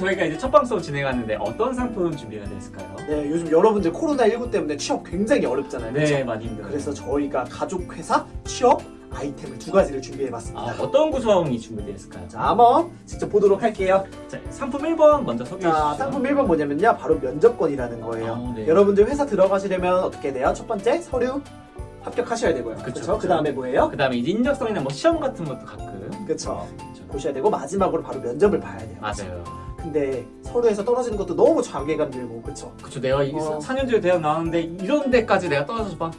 저희가 이제 첫 방송 진행하는데 어떤 상품 준비가 됐을까요? 네, 요즘 여러분들 코로나19 때문에 취업 굉장히 어렵잖아요. 네, 그렇죠? 많이 힘들어요. 그래서 저희가 가족 회사 취업 아이템을 두 가지를 준비해봤습니다. 아, 어떤 구성이 준비되었을까요? 자, 한번 직접 보도록 할게요. 자, 상품 1번 먼저 소개해 주시죠. 자, 상품 1번 뭐냐면요. 바로 면접권이라는 거예요. 아, 네. 여러분들 회사 들어가시려면 어떻게 돼요? 첫 번째, 서류 합격하셔야 되고요. 그렇죠? 그 다음에 뭐예요? 그 다음에 이제 인적성이나 뭐 시험 같은 것도 가끔. 그렇죠. 보셔야 되고 마지막으로 바로 면접을 봐야 돼요. 맞아요. 근데 서류에서 떨어지는 것도 너무 자괴감 들고 그쵸? 그쵸, 내가 이 어. 4년 전에 대학 나왔는데 이런 데까지 내가 떨어져서 봐.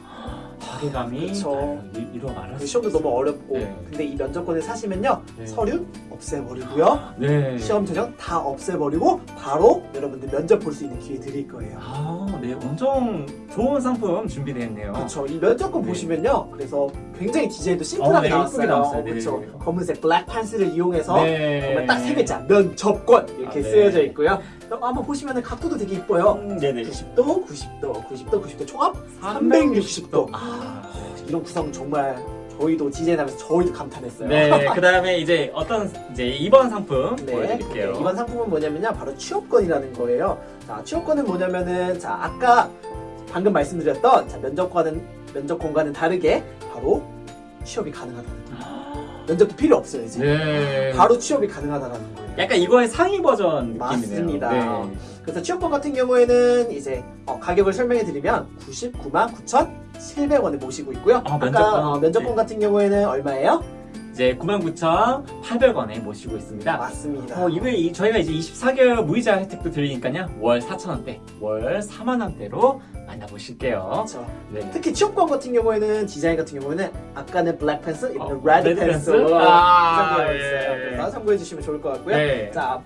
자괴감이 그쵸. 아, 이- 이러 말할 그수 시험도 너무 어렵고 네. 근데 이 면접권을 사시면요 네. 서류 없애버리고요 네. 시험 전형 다 없애버리고 바로 여러분들 면접 볼 수 있는 기회 드릴 거예요 아, 네, 엄청 좋은 상품 준비되어 있네요. 그렇죠 이 면접권 네. 보시면요 그래서 굉장히 디자인도 어, 심플하게 네, 예쁘게 나왔어요 나왔어요. 네. 그렇죠 검은색 블랙 판스를 이용해서 네. 정말 딱 세 글자 면접권 이렇게 아, 네. 쓰여져 있고요 그럼 한번 보시면 각도도 되게 이뻐요 음, 네네. 90도 90도 90도 90도 총합 360도. 360도 아, 이런 구성 정말 저희도 디자인하면서 저희도 감탄했어요 네. 그 다음에 이제 어떤 이제 2번 상품 네, 보여드릴게요. 네, 이번 상품은 뭐냐면요 바로 취업권이라는 거예요 자 취업권은 뭐냐면은 자 아까 방금 말씀드렸던 자, 면접과는 면접권과는 다르게 바로 취업이 가능하다는 거예요 면접도 필요 없어요 이제 네. 바로 취업이 가능하다는 거예요 약간 이거의 상위 버전 느낌이네요. 맞습니다. 네. 그래서 취업권 같은 경우에는 이제 어, 가격을 설명해 드리면 99만 9,700원에 모시고 있고요 아, 아까 면접권. 어, 면접권 네. 같은 경우에는 얼마예요? 이제 99,800원에 모시고 있습니다. 맞습니다 어, 이거 이- 저희가 이제 24개월 무이자 혜택도 드리니까요. 월 4,000원대, 월 4만원대로 만나보실게요. 그렇죠. 네. 특히 취업권 같은 경우에는 디자인 같은 경우에는 아까는 black 이번엔 어, red red. 있어요. 그래서 참고해 주시면 좋을 것 같고요. 네. 자,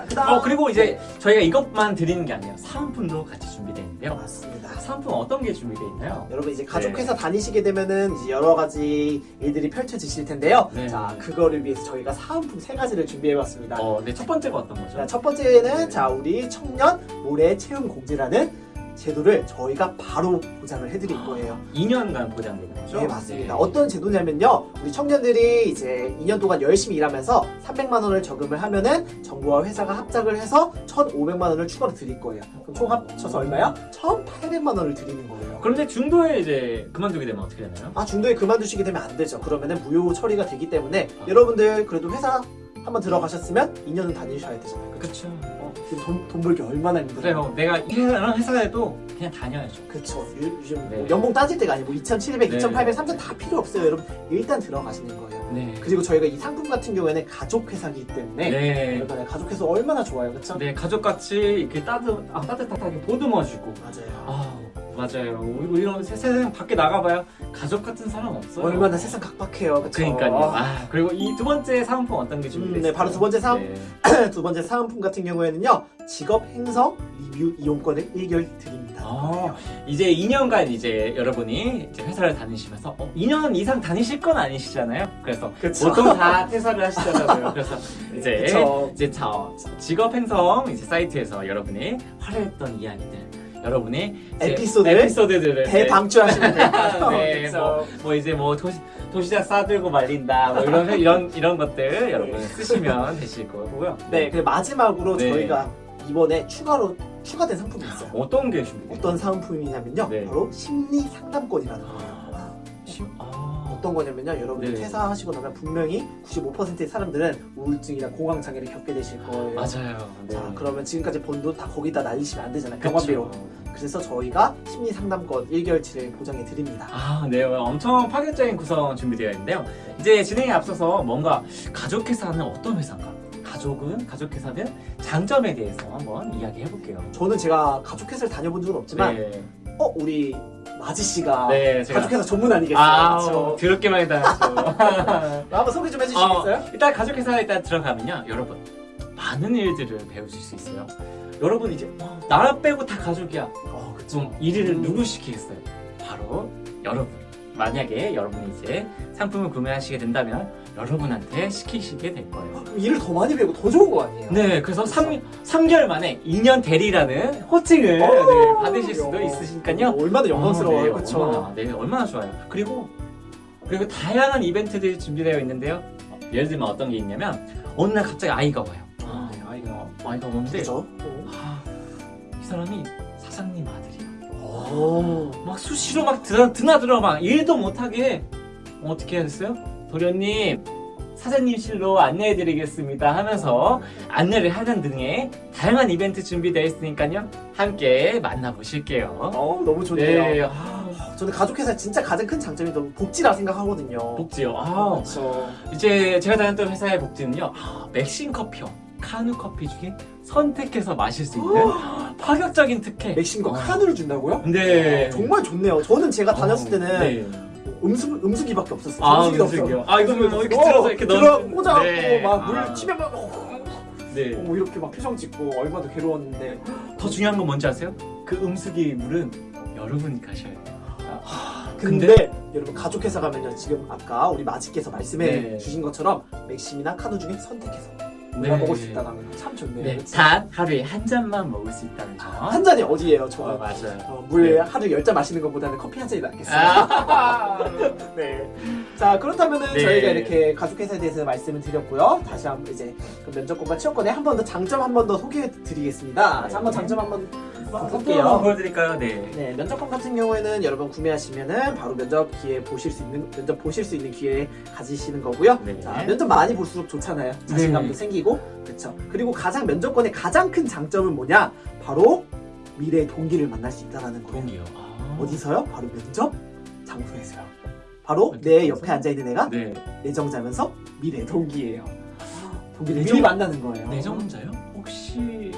자 그다음 어, 그리고 이제 저희가 이것만 드리는 게 아니에요. 사은품도 같이 준비되어 있는데요. 맞습니다. 사은품 어떤 게 준비되어 있나요? 여러분 이제 가족 네. 회사 다니시게 되면은 이제 여러 가지 일들이 펼쳐지실 텐데요. 네. 자, 그거를 위해서 저희가 사은품 세 가지를 준비해 봤습니다. 어, 네, 첫 번째가 어떤 거죠? 자, 첫 번째는 네. 자, 우리 청년 모레 채움 공제라는 제도를 저희가 바로 보장을 해드릴 거예요. 2년간 보장되는 거죠? 네, 맞습니다. 네. 어떤 제도냐면요. 우리 청년들이 이제 2년 동안 열심히 일하면서 300만 원을 저금을 하면은 정부와 회사가 합작을 해서 1,500만 원을 추가로 드릴 거예요. 그럼 총 합쳐서 얼마야? 1,800만 원을 드리는 거예요. 그런데 중도에 이제 그만두게 되면 어떻게 되나요? 아, 중도에 그만두시게 되면 안 되죠. 그러면은 무효 처리가 되기 때문에 아. 여러분들 그래도 회사 한번 들어가셨으면 2년은 다니셔야 되잖아요. 그쵸? 그쵸. 어, 지금 돈, 돈 벌기 얼마나 힘들어요. 그래요. 내가 일하는 회사에도 그냥 다녀야죠. 그쵸. 요- 요즘 네. 뭐 연봉 따질 때가 아니고 2,700, 네. 2,800, 3,000 다 필요 없어요. 여러분 일단 들어가시는 거예요. 네. 그리고 저희가 이 상품 같은 경우에는 가족 회사이기 때문에 네. 여러분 가족 회사 얼마나 좋아요, 그렇죠? 네, 가족 같이 이렇게 따뜻, 아, 따뜻하게 보듬어주고. 맞아요. 아, 맞아요. 우리 이런 세- 세상 밖에 나가봐야 가족 같은 사람 없어요. 얼마나 세상 각박해요, 그렇죠? 그러니까요. 아, 그리고 이 두 번째 사은품 어떤 게 준비됐어요? 음, 네, 바로 두 번째 사은- 네. 두 번째 사은품 같은 경우에는요, 직업 행성 리뷰 이용권을 1개월 드립니다. 아, 이제 2년간 이제 여러분이 이제 회사를 다니시면서 어, 2년 이상 다니실 건 아니시잖아요. 그래서 그쵸. 보통 다 퇴사를 하시잖아요. 그래서 이제 그쵸. 이제 자, 직업 행성 이제 사이트에서 여러분이 활약했던 이야기들 여러분이 이제 에피소드를 에피소드들을 대방출하시면 돼요. 네. 뭐, 뭐 이제 뭐 도시, 도시락 싸들고 말린다 뭐 이런 이런 이런 것들 여러분 쓰시면 되실 거고요. 네, 그리고 마지막으로 네. 저희가 이번에 추가로 추가된 상품이 있어요. 어떤 게 준비돼요? 어떤 상품이냐면요, 네. 바로 심리 상담권이라는 거예요. 아, 어떤 거냐면요, 여러분들 네. 퇴사하시고 나면 분명히 95%의 사람들은 우울증이나 공황 장애를 겪게 되실 거예요. 맞아요. 네. 자, 그러면 지금까지 번 돈 다 거기다 날리시면 안 되잖아요. 병원비로. 그래서 저희가 심리 상담권 1개월치를 보장해 드립니다. 아, 네. 엄청 파격적인 구성 준비되어 있는데요. 이제 진행에 앞서서 뭔가 가족회사는 어떤 회사인가? 가족은, 가족회사는 장점에 대해서 한번 이야기해 볼게요. 저는 제가 가족 회사를 다녀본 적은 없지만 네. 어 우리 마지 씨가 네, 제가. 가족 회사 전문 아니겠어요? 아, 그렇죠? 더럽게 많이 다녔죠. 한번 소개 좀 해주시겠어요? 어, 일단 가족회사에 일단 들어가면요. 여러분, 많은 일들을 배우실 수 있어요. 여러분 이제 와, 나 빼고 다 가족이야. 어, 그쵸. 좀 일을 음. 누구 시키겠어요? 바로 여러분. 만약에 여러분이 이제 상품을 구매하시게 된다면 여러분한테 시키시게 될 거예요. 일을 더 많이 배우고 더 좋은 거 아니에요? 네, 그래서 3, 삼개월 만에 2년 대리라는 호칭을 어, 네, 받으실 수도 야. 있으시니까요. 얼마나 영광스러워요, 어, 네, 그렇죠? 얼마나, 네, 얼마나 좋아요. 그리고 그리고 다양한 이벤트들이 준비되어 있는데요. 어, 예를 들면 어떤 게 있냐면 어느 날 갑자기 아이가 와요. 아, 네, 아이가 아이가 오는데 그죠? 아, 이 사람이 사장님 아들이야. 오. 막 수시로 막 드나, 드나들어 막 일도 못하게 어떻게 해야 됐어요? 도련님 사장님실로 안내해드리겠습니다 하면서 안내를 하는 등의 다양한 이벤트 준비되어 있으니까요 함께 만나보실게요 어, 너무 좋네요. 네, 아, 저는 가족회사 진짜 가장 큰 장점이 너무 복지라 생각하거든요. 복지요 아, 그렇죠. 이제 제가 다녔던 회사의 복지는요 아, 맥심 커피요 카누 커피 중에 선택해서 마실 수 있는 파격적인 특혜 맥심과 어. 카누를 준다고요? 네 어, 정말 좋네요. 저는 제가 다녔을 어, 때는 네. 음수 음수기밖에 없었어요. 아? 없어요. 아, 이거 뭐 이렇게 어, 들어서 이렇게 들어 넣어주는- 꽂아갖고 네. 막물 아. 튀면 막 네. 어, 이렇게 막 표정 짓고 얼마나 괴로웠는데 더 중요한 건 뭔지 아세요? 그 음수기 물은 여러분이 가셔야 돼요. 근데, 여러분 가족 회사 가면요 지금 아까 우리 마지께서 말씀해 네. 주신 것처럼 맥심이나 카누 중에 선택해서 네. 골라 먹을 수 있다는 거참 좋네요. 네, 그치? 단 하루에 한 잔만 먹을 수 있다는 점. 한 잔이 어디예요? 저 어, 맞아요. 어, 물 네. 하루 열 잔 마시는 것보다는 커피 한 잔이 낫겠어요. 아. 네. 자 그렇다면은 네. 저희가 이렇게 가족회사에 대해서 말씀을 드렸고요. 다시 한번 이제 그 면접권과 취업권에 한번 더 장점 한 번 더 소개해 드리겠습니다. 자 한번 장점 한번 볼게요. 보여드릴까요? 네. 네, 면접권 같은 경우에는 여러분 구매하시면은 바로 면접 기회 보실 수 있는 면접 보실 수 있는 기회 가지시는 거고요. 네. 자, 면접 많이 볼수록 좋잖아요. 자신감도 네. 생기고, 그렇죠. 그리고 가장 면접권의 가장 큰 장점은 뭐냐? 바로 미래의 동기를 만날 수 있다라는 거예요. 동이요. 아. 어디서요? 바로 면접 장소에서요. 바로 내 장소? 옆에 앉아 있는 애가 네. 내정자면서 미래 동기예요. 동기를 내정- 미리 만나는 거예요. 내정자요? 혹시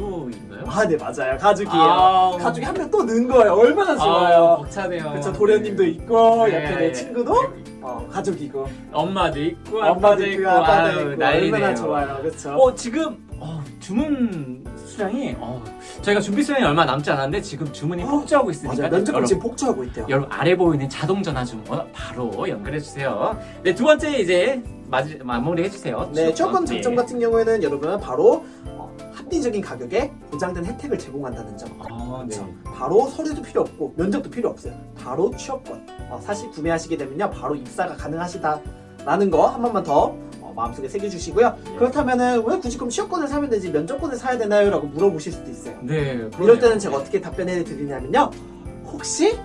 가족인가요? 아, 네 맞아요. 가족이에요. 아, 가족이 한 명또 넣은 거예요. 얼마나 아, 좋아요. 벅차네요. 그렇죠. 도련님도 있고 네. 옆에 내 친구도 어, 가족이고 엄마도 있고 엄마도 아빠도 있고 있고 아빠도 있고 난리네요. 얼마나 좋아요. 그렇죠. 어 지금 어, 주문 수량이 어, 저희가 준비 수량이 얼마 남지 않았는데 지금 주문이 어, 폭주하고 있으니까. 면접은 여러분, 지금 폭주하고 있대요. 여러분 아래 보이는 자동 전화 주문 바로 연결해 주세요. 네두 번째 이제 마지, 마무리 해주세요. 네, 네. 장점 같은 경우에는 여러분 바로 어, 합리적인 가격에 보장된 혜택을 제공한다는 점. 아, 네. 그렇죠. 바로 서류도 필요 없고 면접도 필요 없어요. 바로 취업권. 어, 사실 구매하시게 되면요, 바로 입사가 가능하시다 라는 거 한 번만 더 어, 마음속에 새겨주시고요. 네. 그렇다면은 왜 굳이 그럼 취업권을 사면 되지 면접권을 사야 되나요?라고 물어보실 수도 있어요. 네. 이럴 그러네요. 때는 제가 어떻게 답변해 드리냐면요, 혹시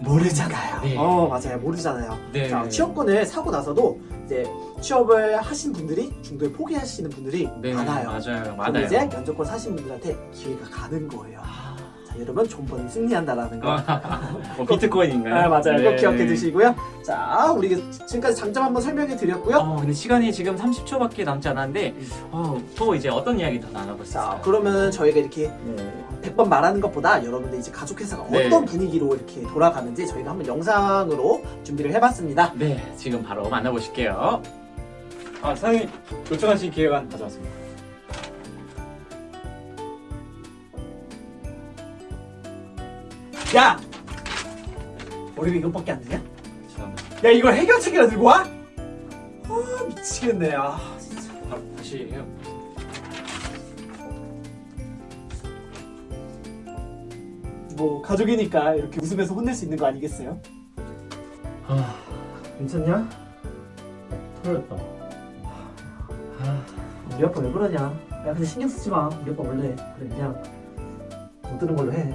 모르잖아요. 네. 어 맞아요, 모르잖아요. 네. 자, 취업권을 사고 나서도 이제 취업을 하신 분들이 중도에 포기하시는 분들이 네, 많아요. 맞아요. 맞아요. 이제 면접권 사신 분들한테 기회가 가는 거예요. 자, 여러분 존버는 승리한다라는 거. 뭐 비트코인인가요? 아, 맞아요. 꼭 네. 기억해 두시고요. 자, 우리 지금까지 장점 한번 설명해 드렸고요. 어, 근데 시간이 지금 30초밖에 남지 않았는데 음. 어, 또 이제 어떤 이야기 더 나눠볼 수 자, 있어요? 그러면 저희가 이렇게 네. 100번 말하는 것보다 여러분들 이제 가족회사가 네. 어떤 분위기로 이렇게 돌아가는지 저희가 한번 영상으로 준비를 해봤습니다. 네, 지금 바로 만나보실게요. 아, 사장님 요청하신 기획안 가져왔습니다. 야! 우리가 이것밖에 안 되냐? 야, 이걸 해결책이라 들고 와? 아, 미치겠네. 아, 진짜. 바로 다시 해요. 뭐, 가족이니까 이렇게 웃으면서 혼낼 수 있는 거 아니겠어요? 아, 괜찮냐? 털렸다. 우리 아빠 왜 그러냐? 야 근데 신경 쓰지 마. 우리 아빠 원래 그래 그냥 못 들은 걸로 해.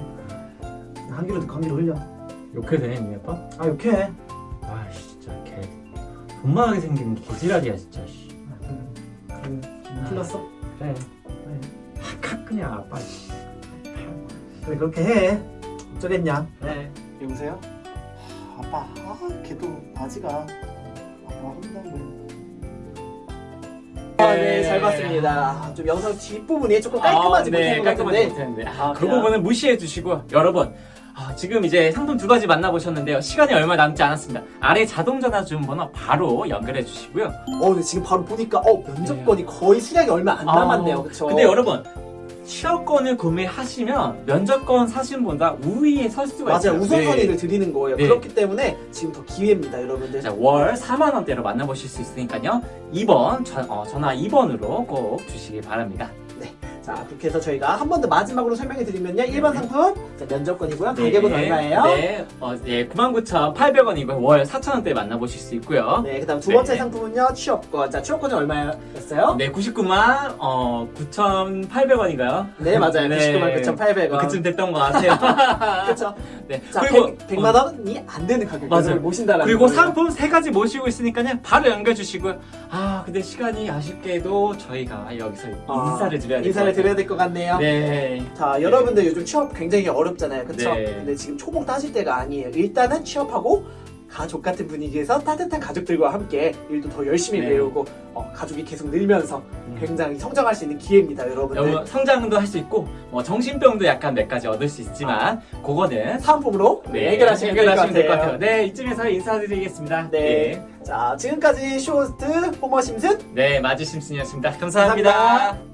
한 귀로 듣고 한 귀로 흘려. 욕해도 돼, 니 아빠? 아 욕해. 아, 진짜 개 돈만하게 생긴 개지랄이야, 진짜. 씨. 그래. 틀렸어? 그래. 그래. 칵 그냥 아빠. 씨. 그래 그렇게 해. 어쩌겠냐? 그래. 여보세요? 아빠, 아 걔도 아지가 아빠 혼나고. 아, 네, 잘 봤습니다. 좀 영상 뒷부분이 조금 깔끔하지 못한 것 깔끔하지 같은데. 못했는데. 아, 그? 부분은 무시해 주시고 여러분 아, 지금 이제 상품 두 가지 만나보셨는데요. 시간이 얼마 남지 않았습니다. 아래 자동 전화 주문 번호 바로 연결해 주시고요. 어, 근데 지금 바로 보니까 어 면접권이 거의 수량이 얼마 안 남았네요, 아, 그렇죠? 근데 여러분 취업권을 구매하시면 면접권 사신 분보다 우위에 설 수가 맞아요, 있어요. 우선순위를 드리는 거예요. 네. 그렇기 때문에 지금 더 기회입니다, 여러분들. 자, 월 4만 원대로 만나보실 수 있으니까요. 2번 전, 어, 전화 2번으로 꼭 주시기 바랍니다. 자, 그렇게 해서 저희가 한 번 더 마지막으로 설명해 드리면요. 1번 상품, 자, 면접권이고요. 가격은 얼마예요? 네, 어, 예, 99,800원이고요. 월 4,000원대에 만나보실 수 있고요. 네, 그 다음 두 번째 네. 상품은요. 취업권. 자, 취업권이 얼마였어요? 네, 99만 어 9,800원인가요? 네, 맞아요. 99만 9,800원. 그쯤 됐던 것 같아요. 그렇죠. 네. 자, 그리고 100, 만 원이 안 되는 가격. 맞아요. 모신다라는 그리고 거예요. 상품 세 가지 모시고 있으니까요. 바로 연결 주시고요. 아, 근데 시간이 아쉽게도 저희가 여기서 아, 인사를 드려야 될것 같아요. 드려야 될 것 같네요. 네. 자, 여러분들 요즘 취업 굉장히 어렵잖아요. 그쵸? 네. 근데 지금 초봉 따질 때가 아니에요. 일단은 취업하고 가족 같은 분위기에서 따뜻한 가족들과 함께 일도 더 열심히 네. 배우고 어, 가족이 계속 늘면서 음. 굉장히 성장할 수 있는 기회입니다, 여러분들. 여러분 성장도 할 수 있고 뭐 정신병도 약간 몇 가지 얻을 수 있지만 그거는 사은품으로 네, 해결하시면 될것 해결하시면 될 것 같아요. 네, 이쯤에서 인사드리겠습니다. 네. 자, 지금까지 쇼호스트 호머 심슨 네, 마지 심슨이었습니다 감사합니다. 감사합니다.